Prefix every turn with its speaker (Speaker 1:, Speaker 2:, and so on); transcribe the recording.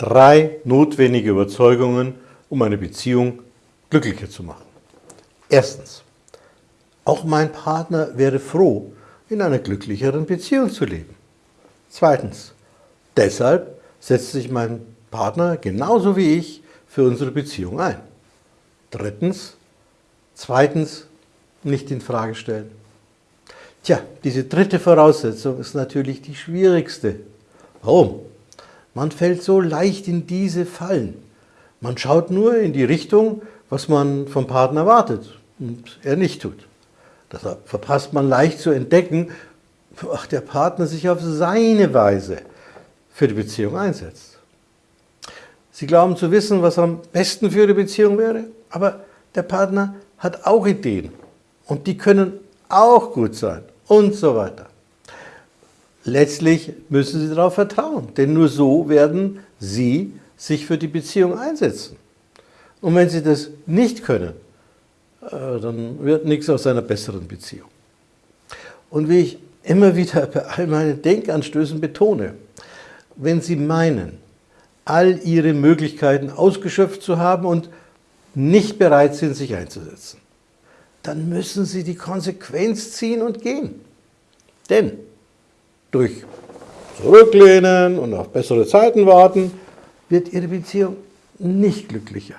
Speaker 1: drei notwendige Überzeugungen, um eine Beziehung glücklicher zu machen. Erstens, auch mein Partner wäre froh, in einer glücklicheren Beziehung zu leben. Zweitens, deshalb setzt sich mein Partner genauso wie ich für unsere Beziehung ein. Drittens, zweitens, nicht in Frage stellen. Tja, diese dritte Voraussetzung ist natürlich die schwierigste. Warum? Man fällt so leicht in diese Fallen. Man schaut nur in die Richtung, was man vom Partner erwartet und er nicht tut. Deshalb verpasst man leicht zu entdecken, ach, der Partner sich auf seine Weise für die Beziehung einsetzt. Sie glauben zu wissen, was am besten für die Beziehung wäre, aber der Partner hat auch Ideen und die können auch gut sein und so weiter. Letztlich müssen Sie darauf vertrauen, denn nur so werden Sie sich für die Beziehung einsetzen. Und wenn Sie das nicht können, äh, dann wird nichts aus einer besseren Beziehung. Und wie ich immer wieder bei all meinen Denkanstößen betone, wenn Sie meinen, all Ihre Möglichkeiten ausgeschöpft zu haben und nicht bereit sind, sich einzusetzen, dann müssen Sie die Konsequenz ziehen und gehen. Denn durch Zurücklehnen und auf bessere Zeiten warten, wird Ihre Beziehung nicht glücklicher.